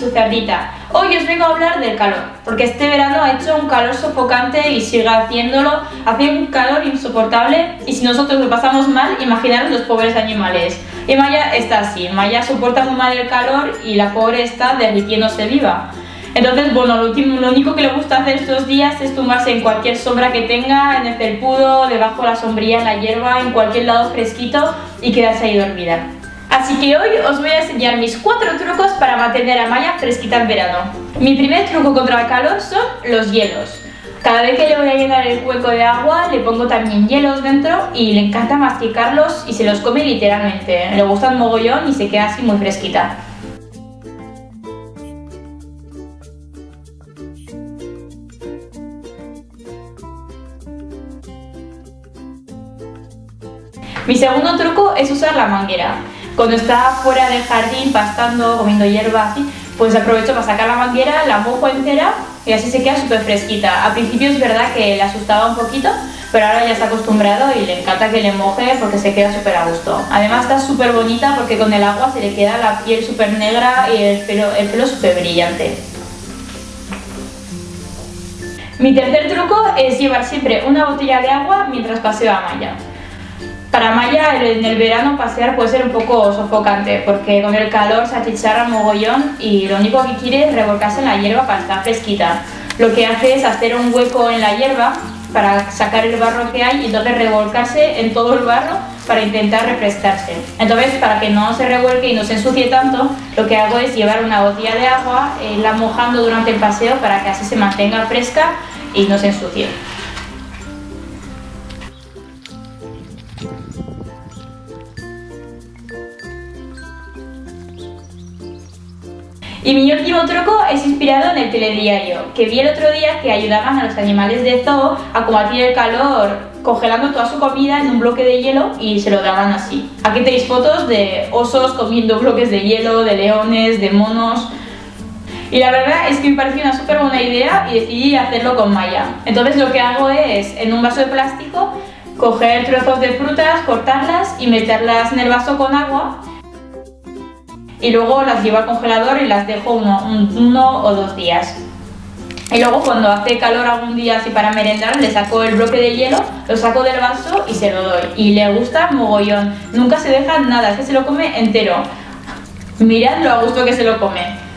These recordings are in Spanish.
su cerdita. Hoy os vengo a hablar del calor, porque este verano ha hecho un calor sofocante y sigue haciéndolo, hace un calor insoportable y si nosotros lo pasamos mal, imaginaros los pobres animales. Y Maya está así, Maya soporta muy mal el calor y la pobre está derritiéndose viva. Entonces, bueno, lo, último, lo único que le gusta hacer estos días es tumbarse en cualquier sombra que tenga, en el felpudo, debajo de la sombría, en la hierba, en cualquier lado fresquito y quedarse ahí dormida. Así que hoy os voy a enseñar mis cuatro trucos para mantener a Maya fresquita en verano. Mi primer truco contra el calor son los hielos. Cada vez que le voy a llenar el hueco de agua le pongo también hielos dentro y le encanta masticarlos y se los come literalmente. Le gusta un mogollón y se queda así muy fresquita. Mi segundo truco es usar la manguera. Cuando está fuera del jardín pastando, comiendo hierba así, pues aprovecho para sacar la manguera, la mojo entera y así se queda súper fresquita. Al principio es verdad que le asustaba un poquito, pero ahora ya está acostumbrado y le encanta que le moje porque se queda súper a gusto. Además está súper bonita porque con el agua se le queda la piel súper negra y el pelo, el pelo súper brillante. Mi tercer truco es llevar siempre una botella de agua mientras paseo a Maya. Para Maya en el verano pasear puede ser un poco sofocante porque con el calor se achicharra mogollón y lo único que quiere es revolcarse en la hierba para estar fresquita. Lo que hace es hacer un hueco en la hierba para sacar el barro que hay y entonces revolcarse en todo el barro para intentar refrescarse. Entonces para que no se revuelque y no se ensucie tanto, lo que hago es llevar una botella de agua, eh, la mojando durante el paseo para que así se mantenga fresca y no se ensucie. Y mi último truco es inspirado en el telediario, que vi el otro día que ayudaban a los animales de zoo a combatir el calor congelando toda su comida en un bloque de hielo y se lo daban así. Aquí tenéis fotos de osos comiendo bloques de hielo, de leones, de monos... Y la verdad es que me pareció una súper buena idea y decidí hacerlo con Maya. Entonces lo que hago es, en un vaso de plástico, coger trozos de frutas, cortarlas y meterlas en el vaso con agua y luego las llevo al congelador y las dejo uno, uno o dos días. Y luego cuando hace calor algún día así para merendar, le saco el bloque de hielo, lo saco del vaso y se lo doy. Y le gusta mogollón. Nunca se deja nada, es que se lo come entero. Mirad lo a gusto que se lo come.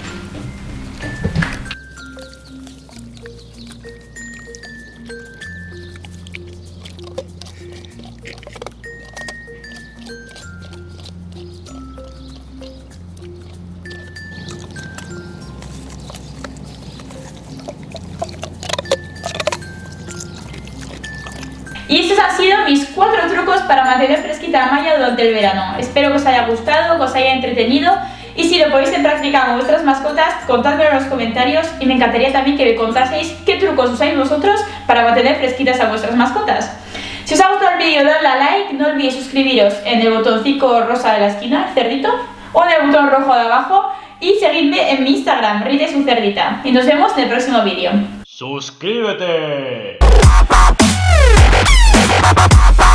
Sido mis cuatro trucos para mantener fresquita a Maya durante el verano. Espero que os haya gustado, que os haya entretenido y si lo podéis en práctica con vuestras mascotas, contádmelo en los comentarios y me encantaría también que me contaseis qué trucos usáis vosotros para mantener fresquitas a vuestras mascotas. Si os ha gustado el vídeo, dadle a like, no olvidéis suscribiros en el botoncito rosa de la esquina, cerdito, o en el botón rojo de abajo y seguidme en mi Instagram, Rite su cerdita. Y nos vemos en el próximo vídeo. ¡Suscríbete! ba ba ba ba.